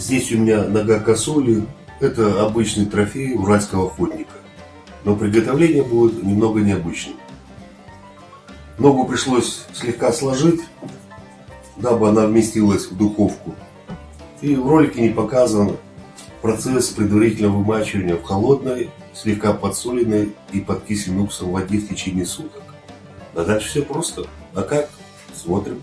Здесь у меня нога косули. Это обычный трофей уральского охотника. Но приготовление будет немного необычным. Ногу пришлось слегка сложить, дабы она вместилась в духовку. И в ролике не показан процесс предварительного вымачивания в холодной, слегка подсоленной и подкисленной уксусом воде в течение суток. А дальше все просто. А как? Смотрим.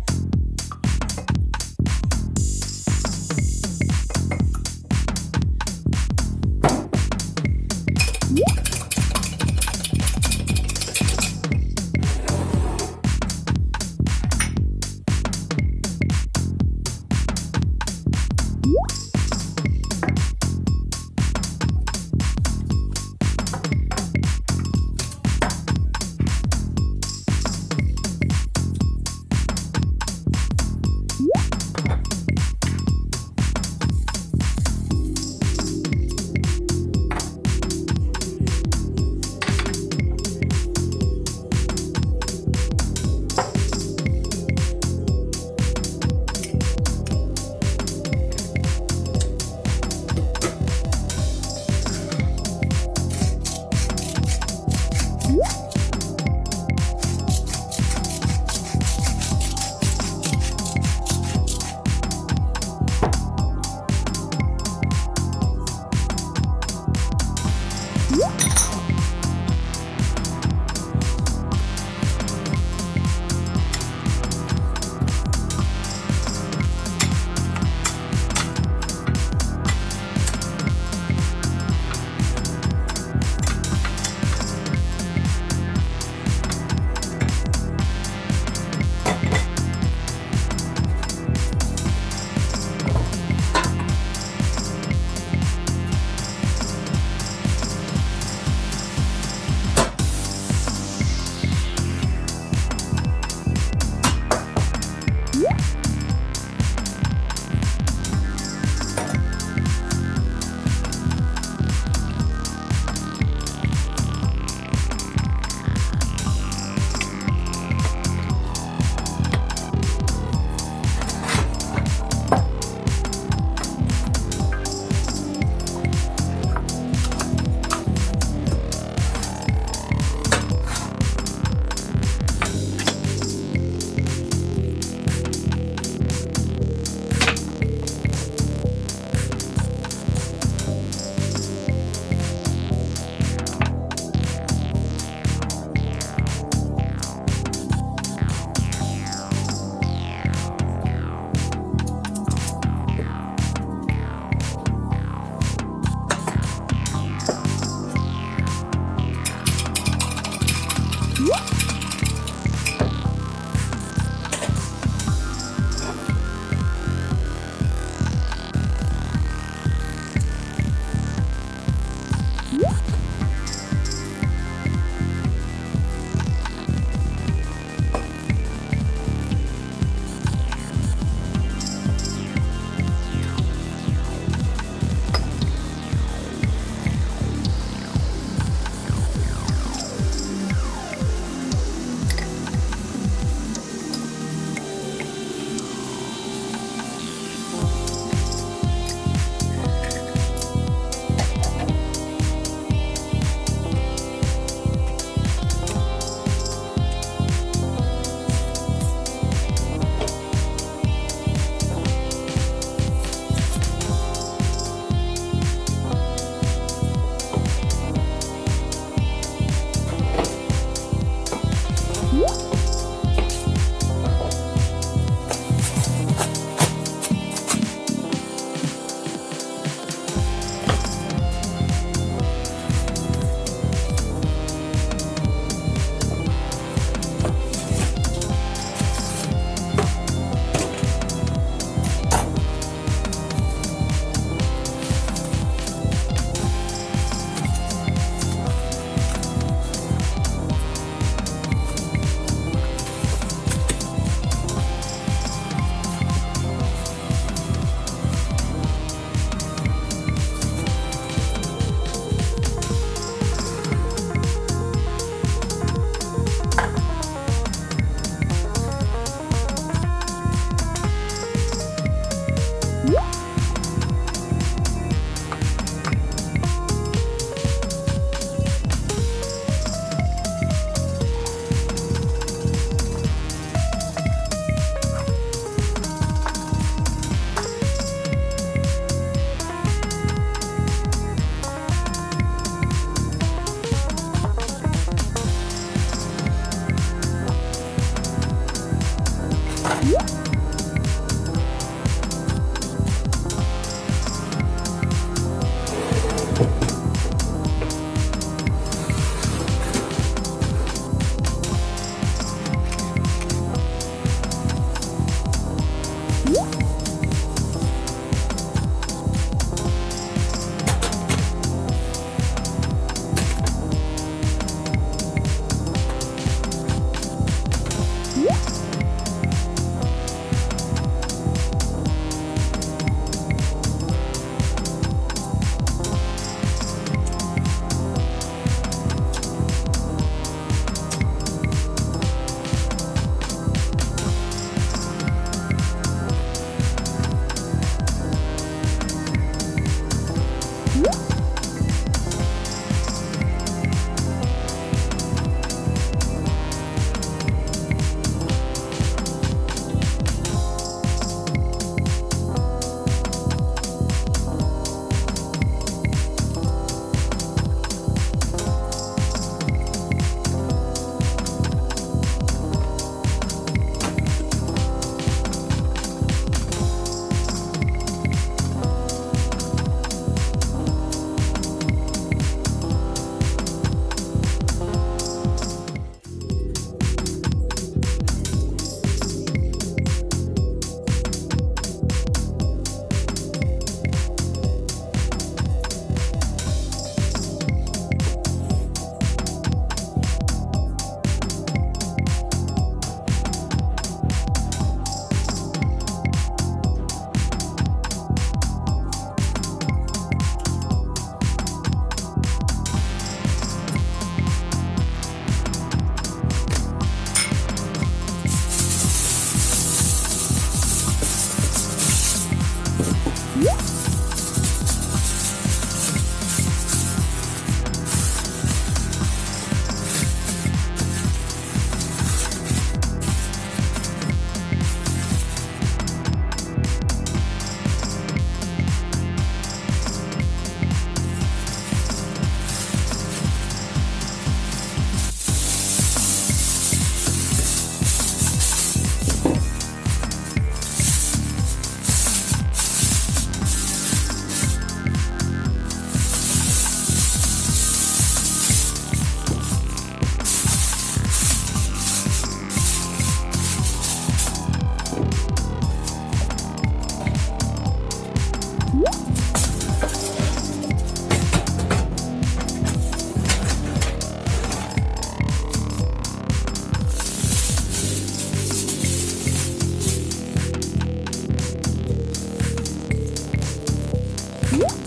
음?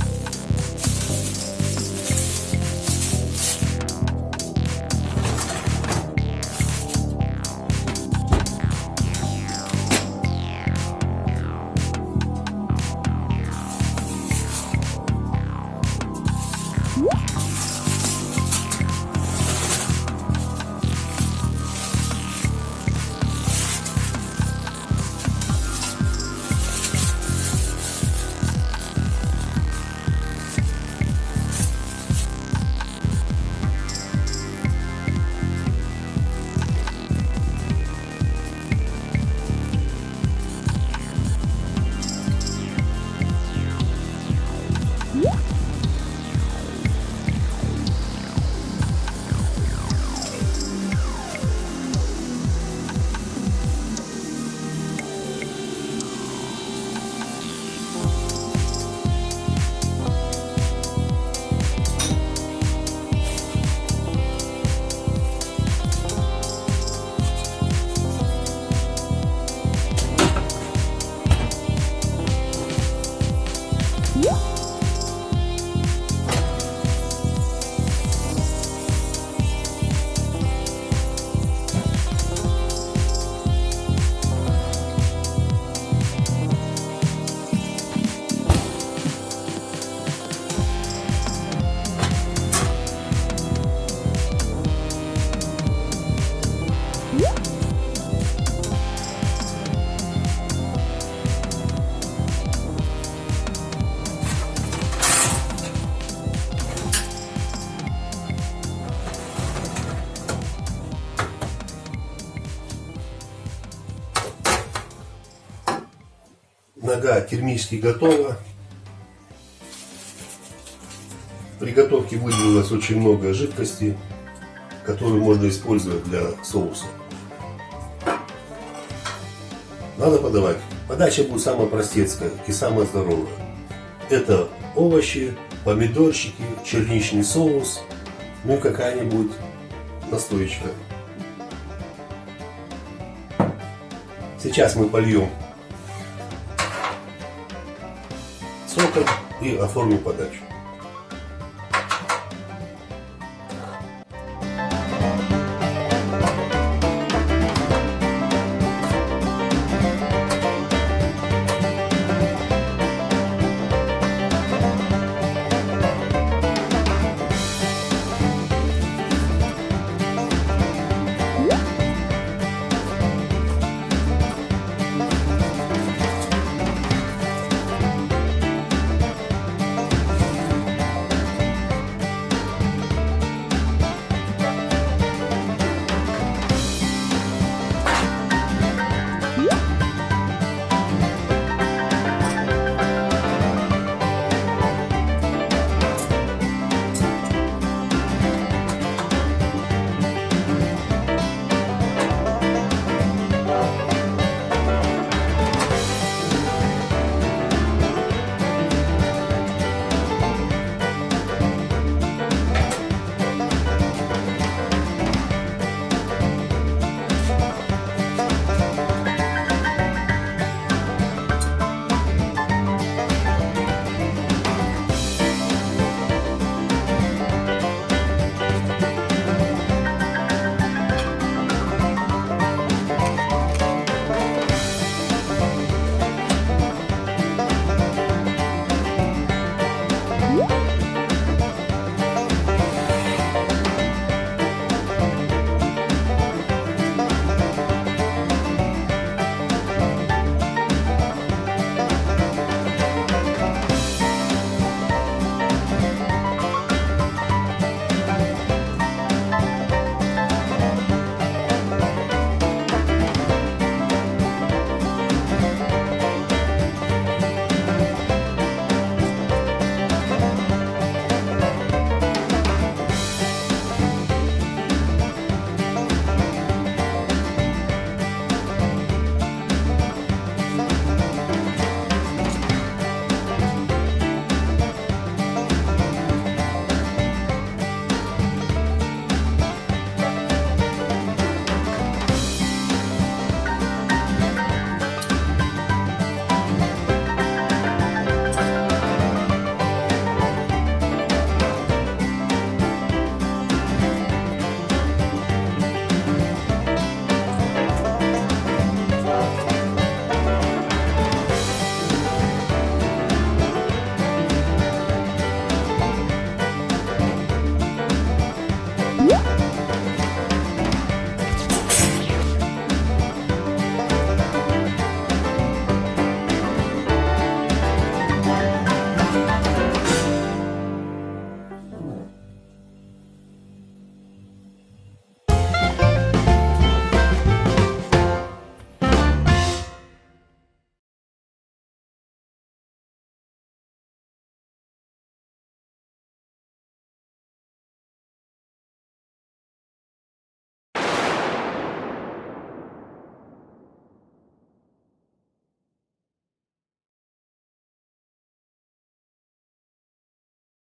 Нога термически готова. При готовке выделилось очень много жидкости, которую можно использовать для соуса. Надо подавать. Подача будет самая простецкая и самая здоровая. Это овощи, помидорчики, черничный соус, ну и какая-нибудь настоечка. Сейчас мы польем соком и оформим подачу.